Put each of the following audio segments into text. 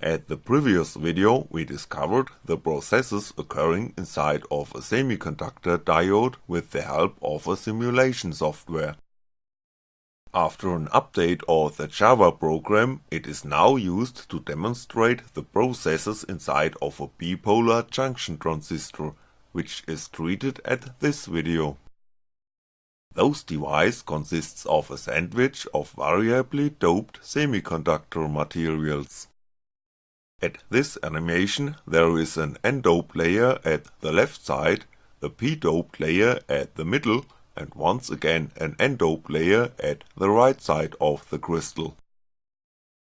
At the previous video we discovered the processes occurring inside of a semiconductor diode with the help of a simulation software. After an update of the Java program, it is now used to demonstrate the processes inside of a bipolar junction transistor, which is treated at this video. Those device consists of a sandwich of variably doped semiconductor materials. At this animation there is an n-doped layer at the left side, a p-doped layer at the middle and once again an n-doped layer at the right side of the crystal.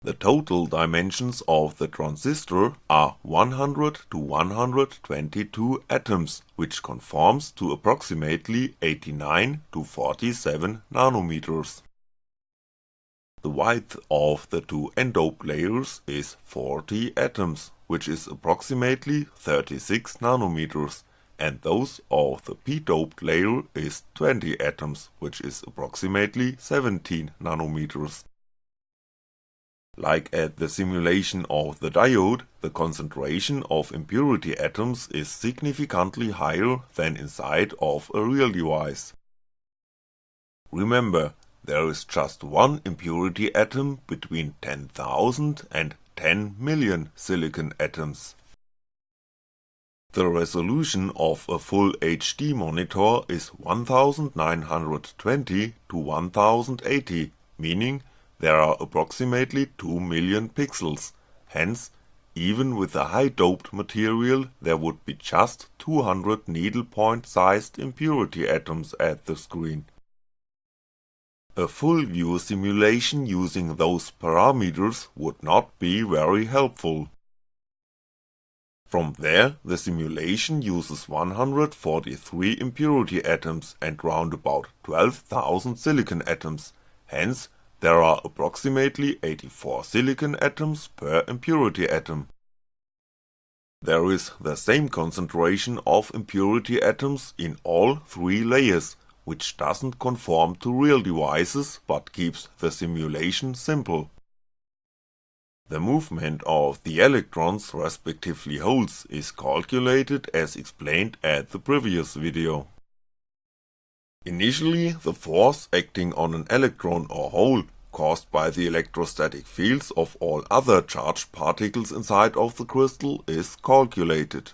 The total dimensions of the transistor are 100 to 122 atoms, which conforms to approximately 89 to 47 nanometers. The width of the two n-doped layers is 40 atoms, which is approximately 36 nanometers, and those of the p-doped layer is 20 atoms, which is approximately 17 nanometers. Like at the simulation of the diode, the concentration of impurity atoms is significantly higher than inside of a real device. Remember, there is just one impurity atom between 10,000 and 10 million silicon atoms. The resolution of a full HD monitor is 1920 to 1080, meaning there are approximately 2 million pixels, hence even with a high doped material there would be just 200 needlepoint sized impurity atoms at the screen. A full view simulation using those parameters would not be very helpful. From there, the simulation uses 143 impurity atoms and round about 12,000 silicon atoms, hence there are approximately 84 silicon atoms per impurity atom. There is the same concentration of impurity atoms in all three layers, which doesn't conform to real devices but keeps the simulation simple. The movement of the electrons respectively holes is calculated as explained at the previous video. Initially the force acting on an electron or hole caused by the electrostatic fields of all other charged particles inside of the crystal is calculated.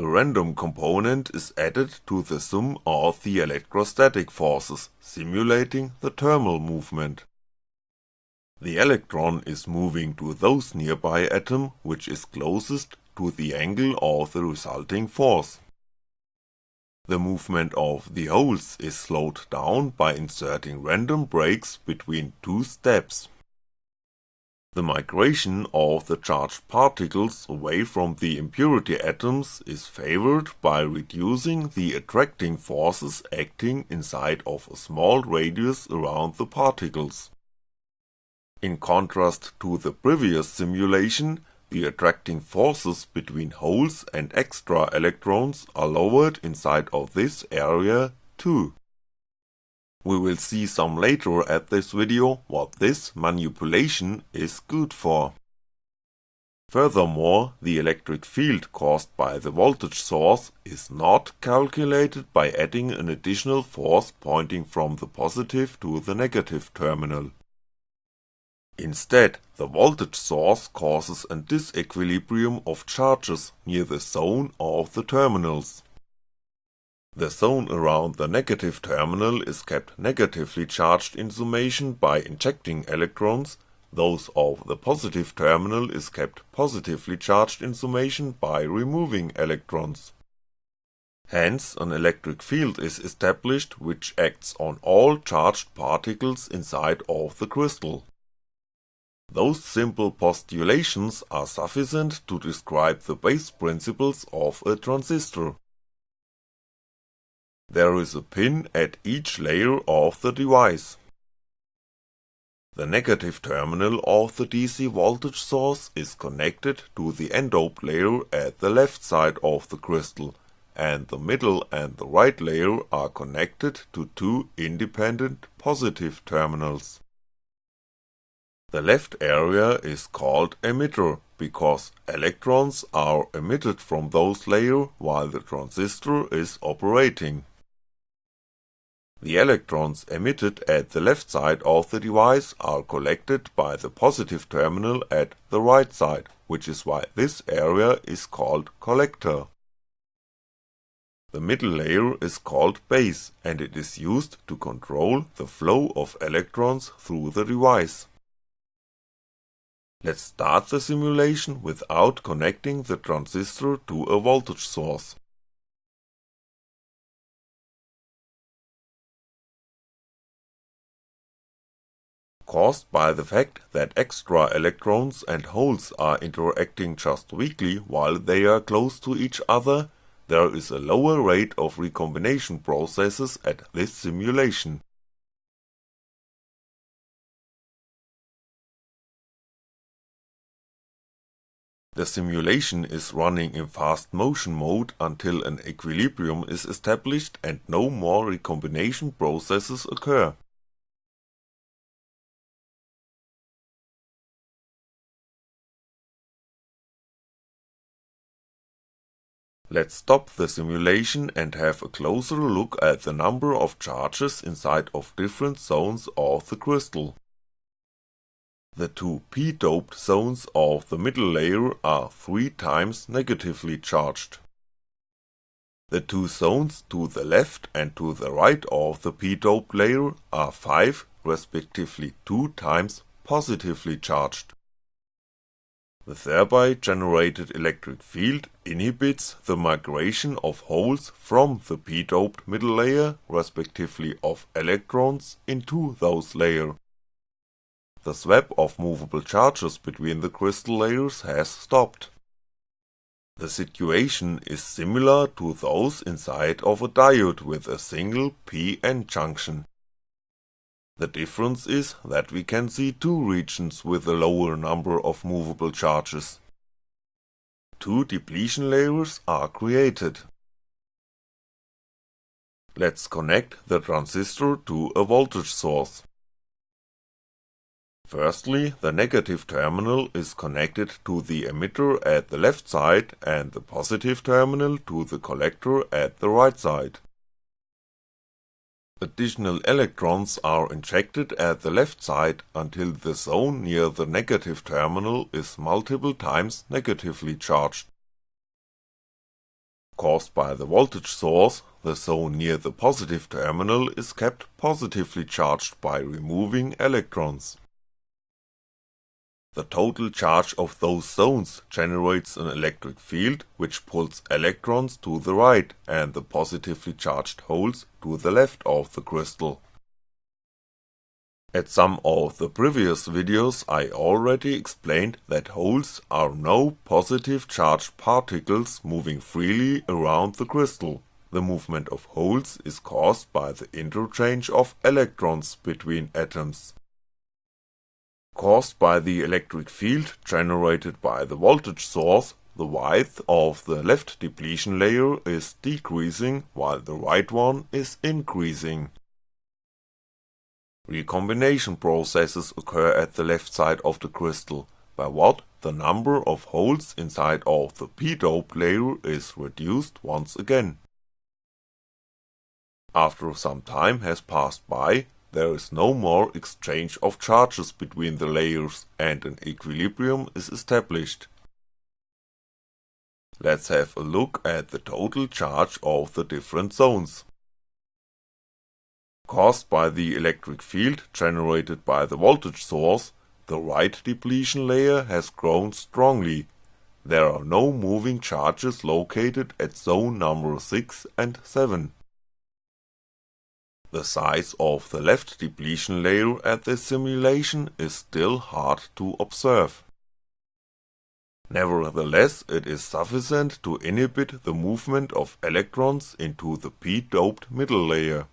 A random component is added to the sum of the electrostatic forces, simulating the thermal movement. The electron is moving to those nearby atom which is closest to the angle of the resulting force. The movement of the holes is slowed down by inserting random breaks between two steps. The migration of the charged particles away from the impurity atoms is favored by reducing the attracting forces acting inside of a small radius around the particles. In contrast to the previous simulation, the attracting forces between holes and extra electrons are lowered inside of this area too. We will see some later at this video what this manipulation is good for. Furthermore, the electric field caused by the voltage source is not calculated by adding an additional force pointing from the positive to the negative terminal. Instead, the voltage source causes a disequilibrium of charges near the zone of the terminals. The zone around the negative terminal is kept negatively charged in summation by injecting electrons, those of the positive terminal is kept positively charged in summation by removing electrons. Hence an electric field is established which acts on all charged particles inside of the crystal. Those simple postulations are sufficient to describe the base principles of a transistor. There is a pin at each layer of the device. The negative terminal of the DC voltage source is connected to the n-doped layer at the left side of the crystal, and the middle and the right layer are connected to two independent positive terminals. The left area is called emitter because electrons are emitted from those layer while the transistor is operating. The electrons emitted at the left side of the device are collected by the positive terminal at the right side, which is why this area is called collector. The middle layer is called base and it is used to control the flow of electrons through the device. Let's start the simulation without connecting the transistor to a voltage source. Caused by the fact that extra electrons and holes are interacting just weakly while they are close to each other, there is a lower rate of recombination processes at this simulation. The simulation is running in fast motion mode until an equilibrium is established and no more recombination processes occur. Let's stop the simulation and have a closer look at the number of charges inside of different zones of the crystal. The two p-doped zones of the middle layer are 3 times negatively charged. The two zones to the left and to the right of the p-doped layer are 5 respectively 2 times positively charged. The thereby generated electric field inhibits the migration of holes from the p-doped middle layer respectively of electrons into those layer. The swap of movable charges between the crystal layers has stopped. The situation is similar to those inside of a diode with a single p-n junction. The difference is that we can see two regions with a lower number of movable charges. Two depletion layers are created. Let's connect the transistor to a voltage source. Firstly, the negative terminal is connected to the emitter at the left side and the positive terminal to the collector at the right side. Additional electrons are injected at the left side until the zone near the negative terminal is multiple times negatively charged. Caused by the voltage source, the zone near the positive terminal is kept positively charged by removing electrons. The total charge of those zones generates an electric field which pulls electrons to the right and the positively charged holes to the left of the crystal. At some of the previous videos I already explained that holes are no positive charged particles moving freely around the crystal. The movement of holes is caused by the interchange of electrons between atoms caused by the electric field generated by the voltage source, the width of the left depletion layer is decreasing while the right one is increasing. Recombination processes occur at the left side of the crystal, by what the number of holes inside of the p-doped layer is reduced once again. After some time has passed by, there is no more exchange of charges between the layers and an equilibrium is established. Let's have a look at the total charge of the different zones. Caused by the electric field generated by the voltage source, the right depletion layer has grown strongly. There are no moving charges located at zone number 6 and 7. The size of the left depletion layer at this simulation is still hard to observe. Nevertheless, it is sufficient to inhibit the movement of electrons into the p-doped middle layer.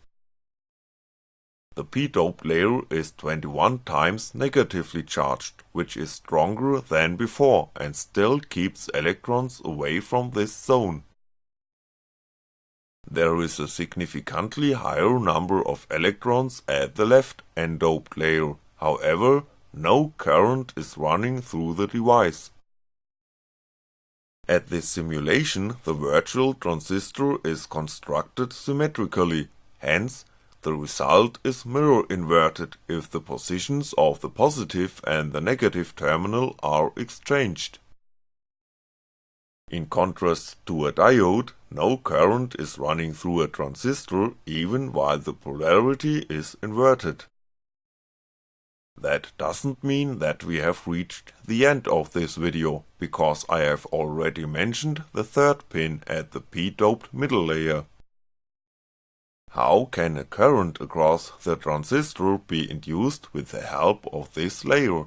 The p-doped layer is 21 times negatively charged, which is stronger than before and still keeps electrons away from this zone. There is a significantly higher number of electrons at the left n-doped layer, however, no current is running through the device. At this simulation the virtual transistor is constructed symmetrically, hence the result is mirror inverted if the positions of the positive and the negative terminal are exchanged. In contrast to a diode, no current is running through a transistor even while the polarity is inverted. That doesn't mean that we have reached the end of this video, because I have already mentioned the third pin at the p-doped middle layer. How can a current across the transistor be induced with the help of this layer?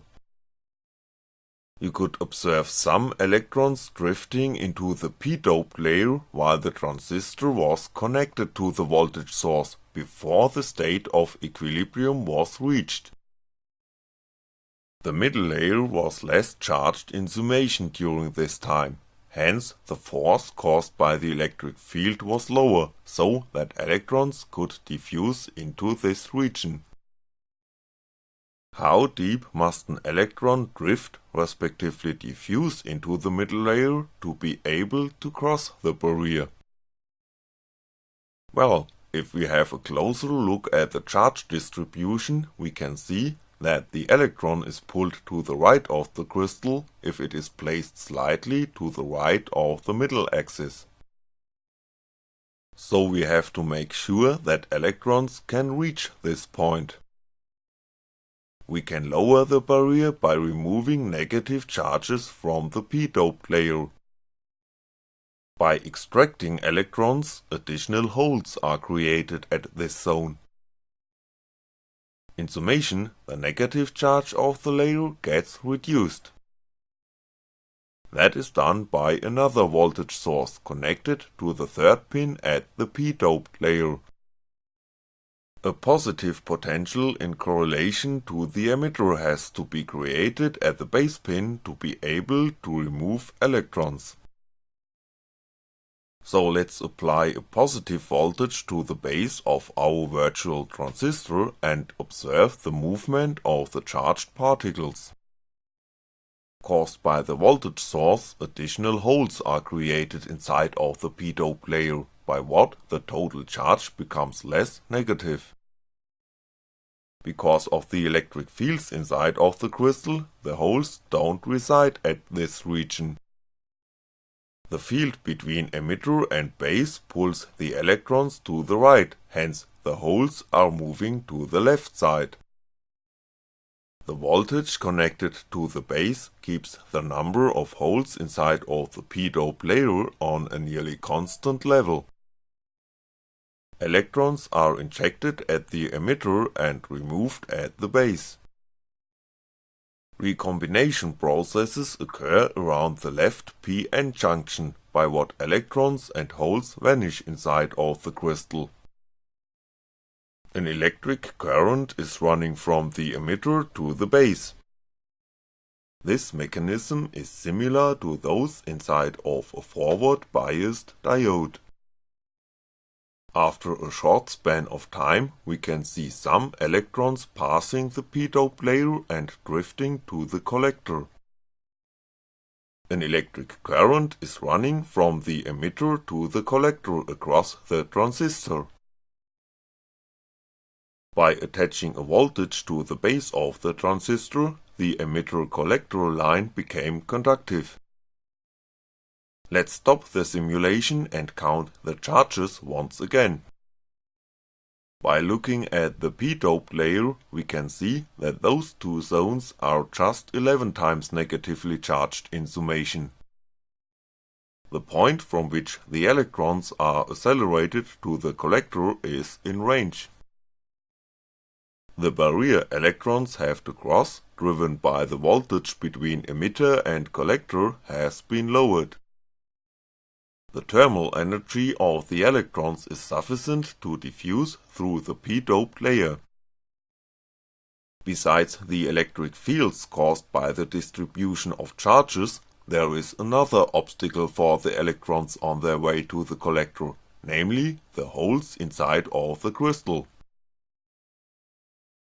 You could observe some electrons drifting into the p-doped layer while the transistor was connected to the voltage source before the state of equilibrium was reached. The middle layer was less charged in summation during this time, hence the force caused by the electric field was lower, so that electrons could diffuse into this region. How deep must an electron drift respectively diffuse into the middle layer to be able to cross the barrier? Well, if we have a closer look at the charge distribution we can see that the electron is pulled to the right of the crystal if it is placed slightly to the right of the middle axis. So we have to make sure that electrons can reach this point. We can lower the barrier by removing negative charges from the p-doped layer. By extracting electrons, additional holes are created at this zone. In summation, the negative charge of the layer gets reduced. That is done by another voltage source connected to the third pin at the p-doped layer. A positive potential in correlation to the emitter has to be created at the base pin to be able to remove electrons. So let's apply a positive voltage to the base of our virtual transistor and observe the movement of the charged particles. Caused by the voltage source, additional holes are created inside of the p-dope layer by what the total charge becomes less negative. Because of the electric fields inside of the crystal, the holes don't reside at this region. The field between emitter and base pulls the electrons to the right, hence the holes are moving to the left side. The voltage connected to the base keeps the number of holes inside of the p-dope layer on a nearly constant level. Electrons are injected at the emitter and removed at the base. Recombination processes occur around the left p-n junction by what electrons and holes vanish inside of the crystal. An electric current is running from the emitter to the base. This mechanism is similar to those inside of a forward biased diode. After a short span of time we can see some electrons passing the p-dope layer and drifting to the collector. An electric current is running from the emitter to the collector across the transistor. By attaching a voltage to the base of the transistor, the emitter-collector line became conductive. Let's stop the simulation and count the charges once again. By looking at the p-doped layer we can see that those two zones are just 11 times negatively charged in summation. The point from which the electrons are accelerated to the collector is in range. The barrier electrons have to cross, driven by the voltage between emitter and collector has been lowered. The thermal energy of the electrons is sufficient to diffuse through the p-doped layer. Besides the electric fields caused by the distribution of charges, there is another obstacle for the electrons on their way to the collector, namely the holes inside of the crystal.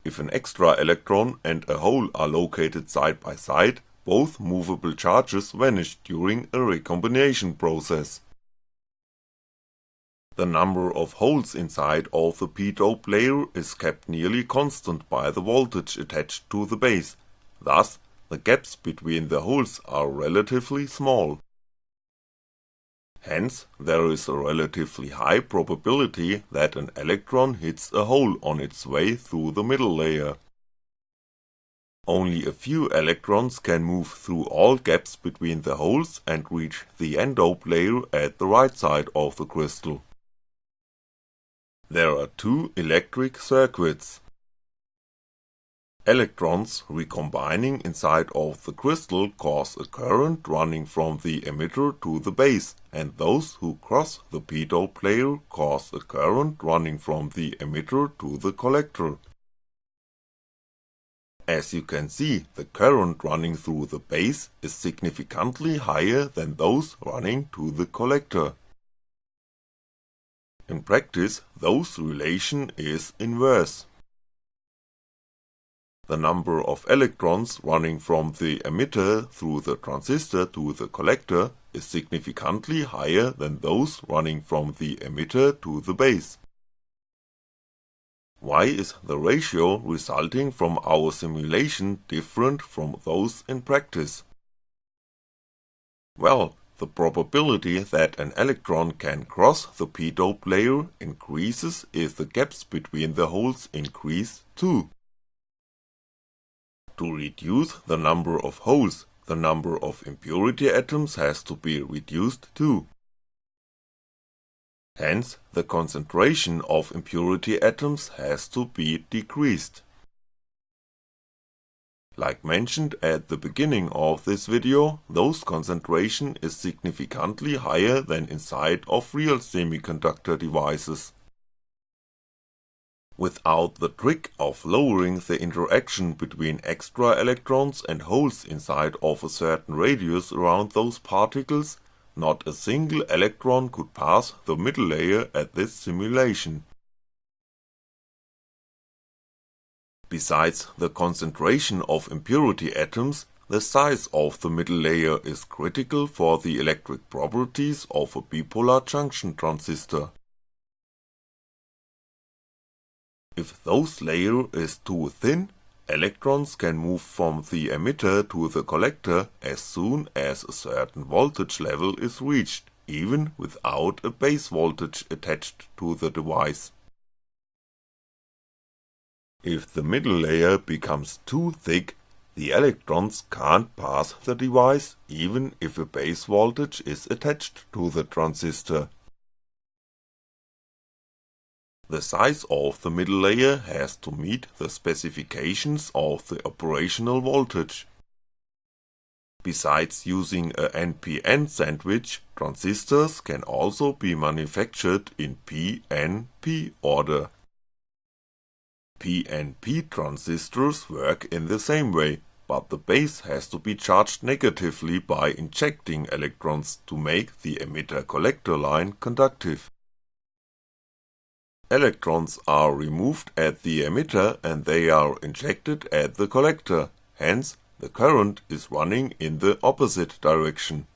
If an extra electron and a hole are located side by side, both movable charges vanish during a recombination process. The number of holes inside of the p-dope layer is kept nearly constant by the voltage attached to the base, thus the gaps between the holes are relatively small. Hence, there is a relatively high probability that an electron hits a hole on its way through the middle layer. Only a few electrons can move through all gaps between the holes and reach the n-dope layer at the right side of the crystal. There are two electric circuits. Electrons recombining inside of the crystal cause a current running from the emitter to the base, and those who cross the p-dope layer cause a current running from the emitter to the collector. As you can see, the current running through the base is significantly higher than those running to the collector. In practice, those relation is inverse. The number of electrons running from the emitter through the transistor to the collector is significantly higher than those running from the emitter to the base. Why is the ratio resulting from our simulation different from those in practice? Well, the probability that an electron can cross the p-dope layer increases if the gaps between the holes increase too. To reduce the number of holes, the number of impurity atoms has to be reduced too. Hence, the concentration of impurity atoms has to be decreased. Like mentioned at the beginning of this video, those concentration is significantly higher than inside of real semiconductor devices. Without the trick of lowering the interaction between extra electrons and holes inside of a certain radius around those particles, not a single electron could pass the middle layer at this simulation. Besides the concentration of impurity atoms, the size of the middle layer is critical for the electric properties of a bipolar junction transistor. If those layer is too thin, electrons can move from the emitter to the collector as soon as a certain voltage level is reached, even without a base voltage attached to the device. If the middle layer becomes too thick, the electrons can't pass the device even if a base voltage is attached to the transistor. The size of the middle layer has to meet the specifications of the operational voltage. Besides using a NPN sandwich, transistors can also be manufactured in PNP order. PNP transistors work in the same way, but the base has to be charged negatively by injecting electrons to make the emitter-collector line conductive. Electrons are removed at the emitter and they are injected at the collector, hence the current is running in the opposite direction.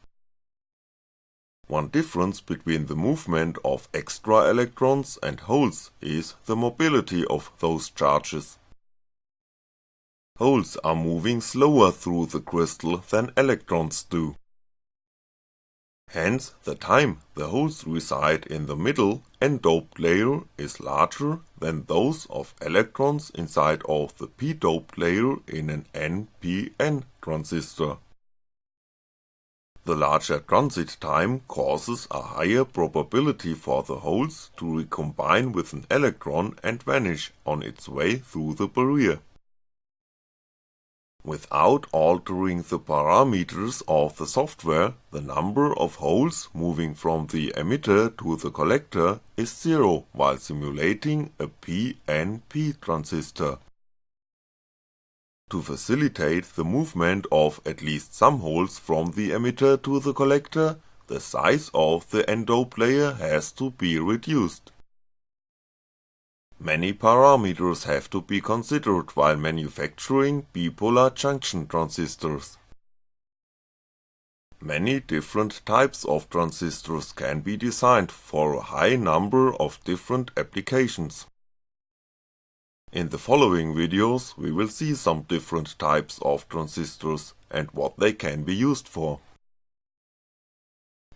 One difference between the movement of extra electrons and holes is the mobility of those charges. Holes are moving slower through the crystal than electrons do. Hence the time the holes reside in the middle n-doped layer is larger than those of electrons inside of the p-doped layer in an NPN transistor. The larger transit time causes a higher probability for the holes to recombine with an electron and vanish on its way through the barrier. Without altering the parameters of the software, the number of holes moving from the emitter to the collector is zero while simulating a PNP transistor. To facilitate the movement of at least some holes from the emitter to the collector, the size of the n-dope layer has to be reduced. Many parameters have to be considered while manufacturing bipolar junction transistors. Many different types of transistors can be designed for a high number of different applications. In the following videos we will see some different types of transistors and what they can be used for.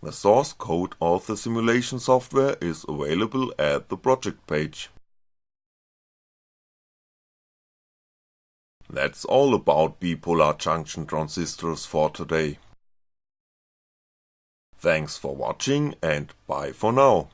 The source code of the simulation software is available at the project page. That's all about bipolar junction transistors for today. Thanks for watching and bye for now.